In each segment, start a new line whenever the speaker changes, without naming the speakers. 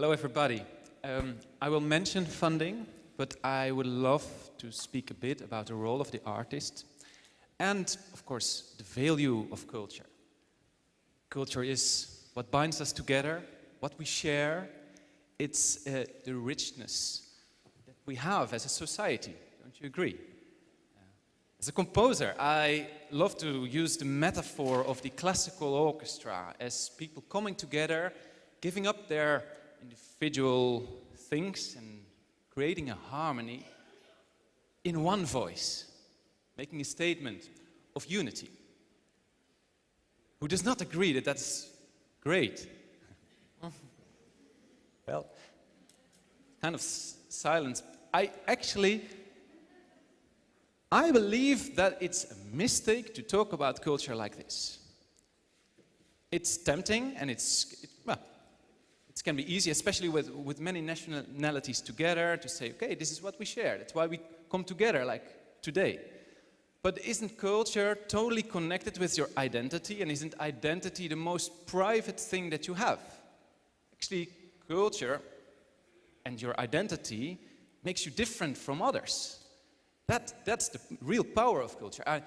Hello, everybody. Um, I will mention funding, but I would love to speak a bit about the role of the artist and, of course, the value of culture. Culture is what binds us together, what we share. It's uh, the richness that we have as a society. Don't you agree? As a composer, I love to use the metaphor of the classical orchestra as people coming together, giving up their individual things and creating a harmony in one voice, making a statement of unity. Who does not agree that that's great? well, kind of silence. I actually I believe that it's a mistake to talk about culture like this. It's tempting and it's, it, well, it can be easy, especially with, with many nationalities together, to say, okay, this is what we share. That's why we come together like today. But isn't culture totally connected with your identity? And isn't identity the most private thing that you have? Actually, culture and your identity makes you different from others. That, that's the real power of culture. I,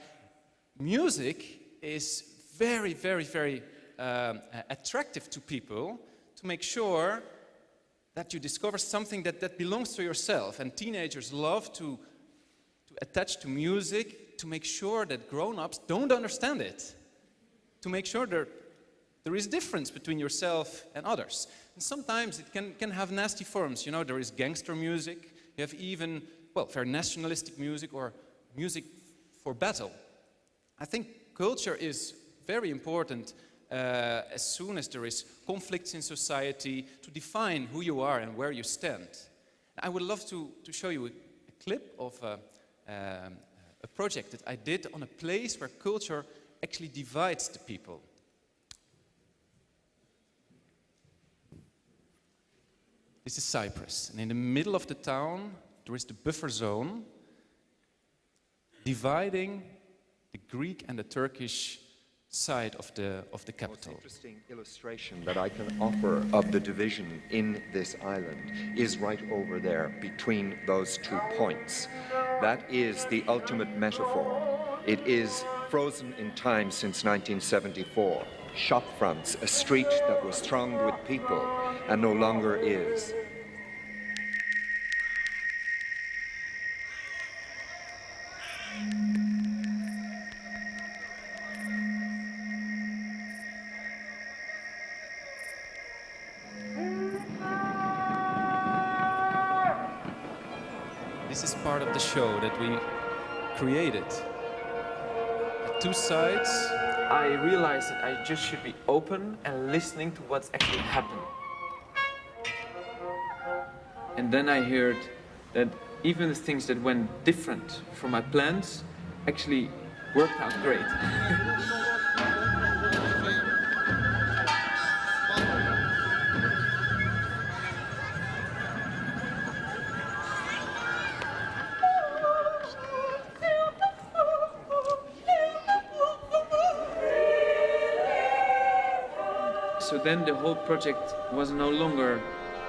music is very, very, very um, attractive to people to make sure that you discover something that, that belongs to yourself. And teenagers love to, to attach to music to make sure that grown-ups don't understand it. To make sure there, there is difference between yourself and others. And sometimes it can, can have nasty forms. You know, there is gangster music. You have even well, very nationalistic music or music for battle. I think culture is very important as soon as there is conflicts in society to define who you are and where you stand. I would love to, to show you a, a clip of a, um, a project that I did on a place where culture actually divides the people. This is Cyprus, and in the middle of the town there is the buffer zone dividing the Greek and the Turkish side of the of the capital.
Interesting illustration that I can offer of the division in this island is right over there between those two points. That is the ultimate metaphor. It is frozen in time since 1974. Shop fronts, a street that was thronged with people and no longer is.
Show that we created. At two sides, I realized that I just should be open and listening to what's actually happening. And then I heard that even the things that went different from my plans actually worked out great. whole project was no longer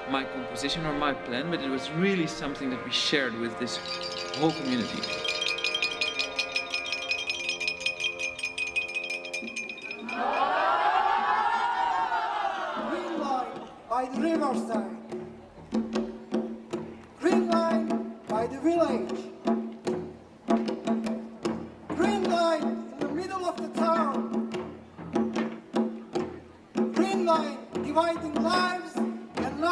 my composition or my plan, but it was really something that we shared with this whole community.
Lives and.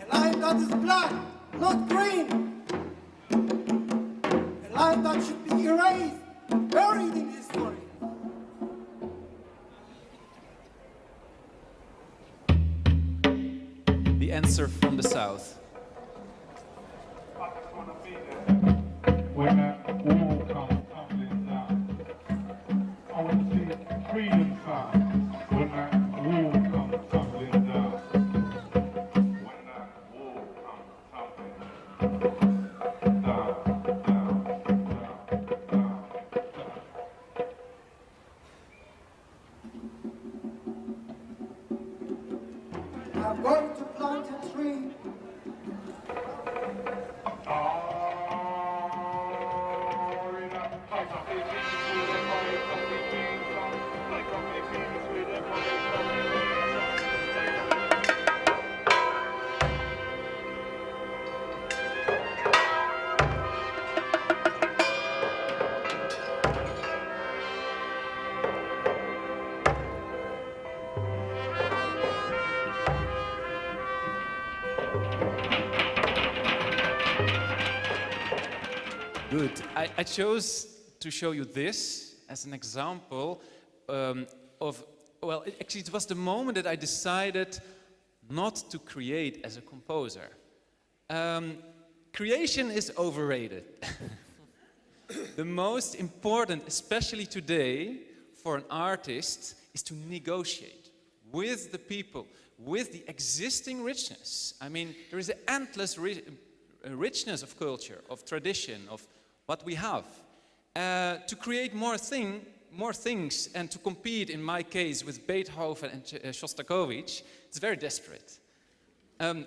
A line that is black, not green. A line that should be erased, buried in history.
The answer from the south. Good. I, I chose to show you this as an example um, of, well, it, actually, it was the moment that I decided not to create as a composer. Um, creation is overrated. the most important, especially today, for an artist is to negotiate with the people, with the existing richness. I mean, there is an endless ri richness of culture, of tradition, of what we have. Uh, to create more, thing, more things and to compete, in my case, with Beethoven and uh, Shostakovich, it's very desperate. Um,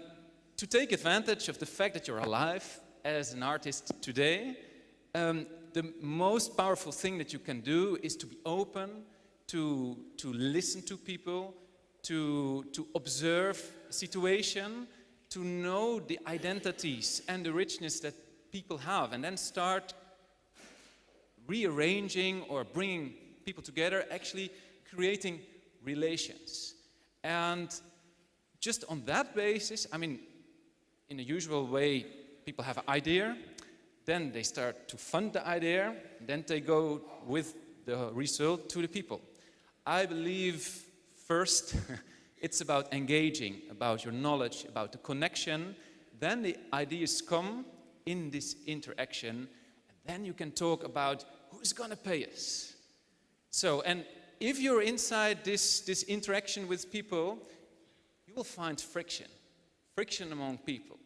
to take advantage of the fact that you're alive as an artist today, um, the most powerful thing that you can do is to be open, to, to listen to people, to, to observe situation, to know the identities and the richness that people have and then start rearranging or bringing people together, actually creating relations. And just on that basis, I mean, in the usual way, people have an idea, then they start to fund the idea, then they go with the result to the people. I believe first it's about engaging, about your knowledge, about the connection, then the ideas come in this interaction, and then you can talk about who's going to pay us. So, and if you're inside this, this interaction with people, you will find friction, friction among people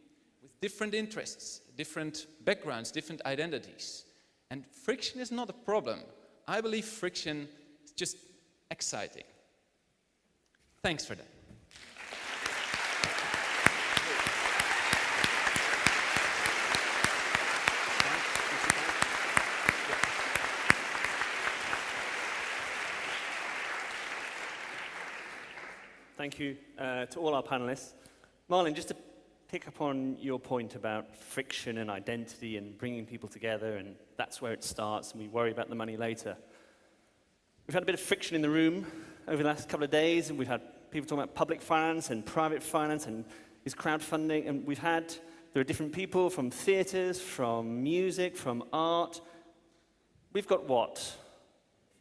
with different interests, different backgrounds, different identities. And friction is not a problem. I believe friction is just exciting. Thanks for that.
Thank you uh, to all our panelists. Marlon, just to pick up on your point about friction and identity and bringing people together, and that's where it starts, and we worry about the money later. We've had a bit of friction in the room over the last couple of days, and we've had people talking about public finance and private finance and is crowdfunding, and we've had, there are different people from theatres, from music, from art. We've got what?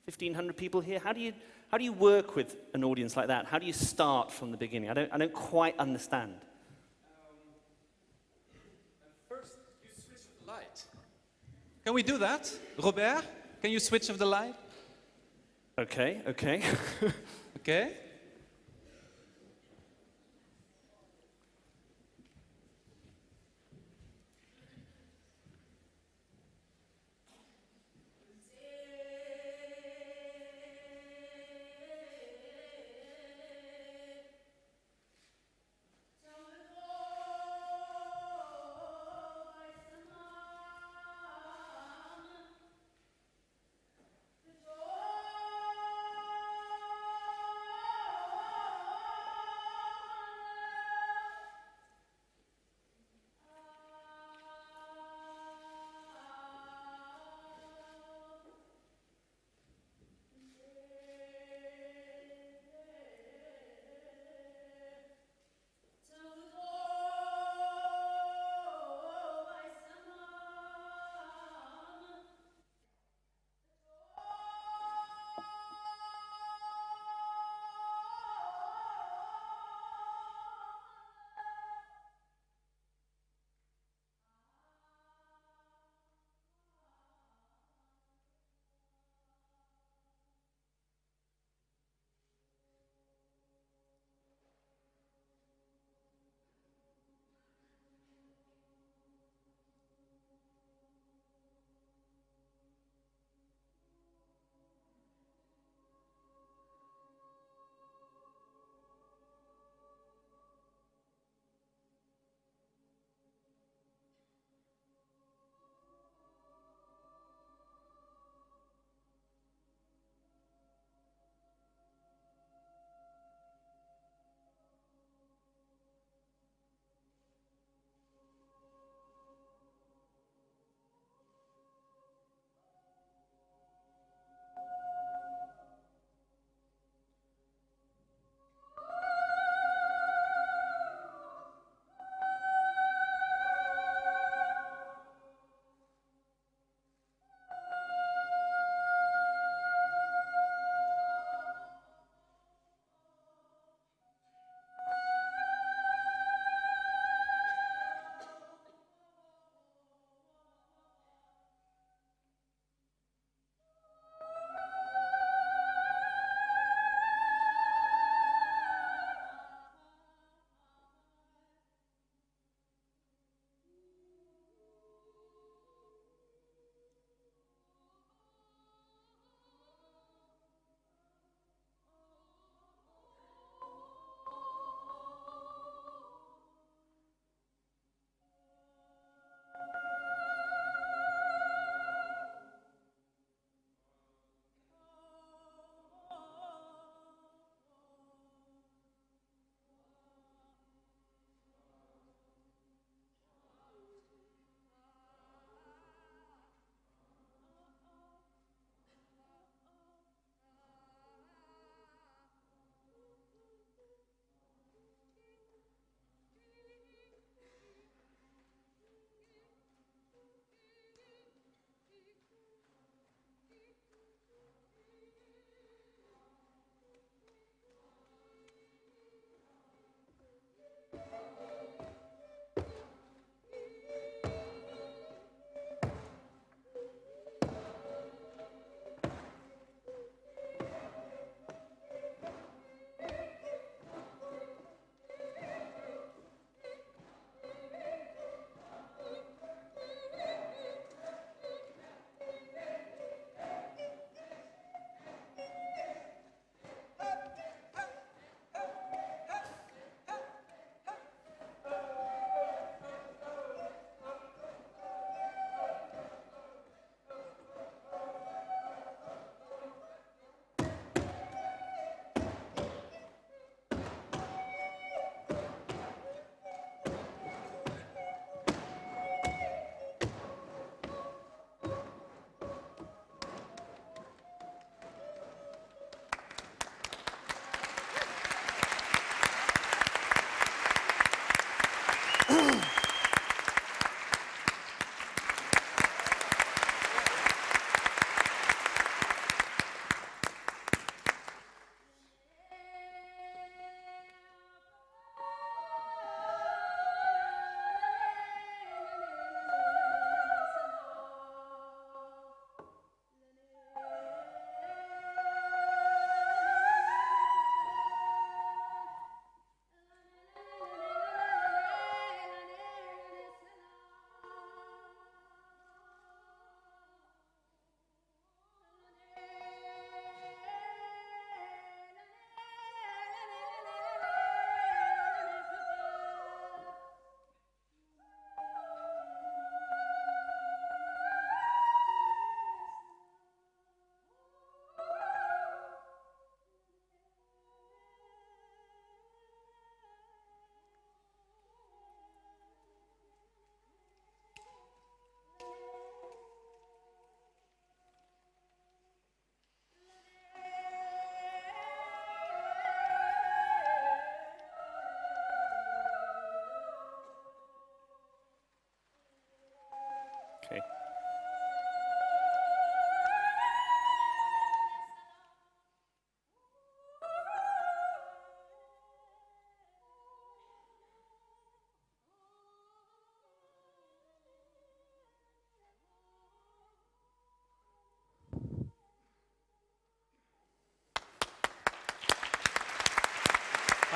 1,500 people here? How do you, how do you work with an audience like that? How do you start from the beginning? I don't, I don't quite understand.
First, you switch the light. Can we do that? Robert, can you switch off the light?
Okay, okay.
Okay.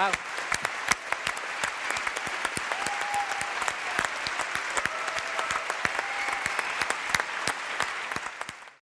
Wow.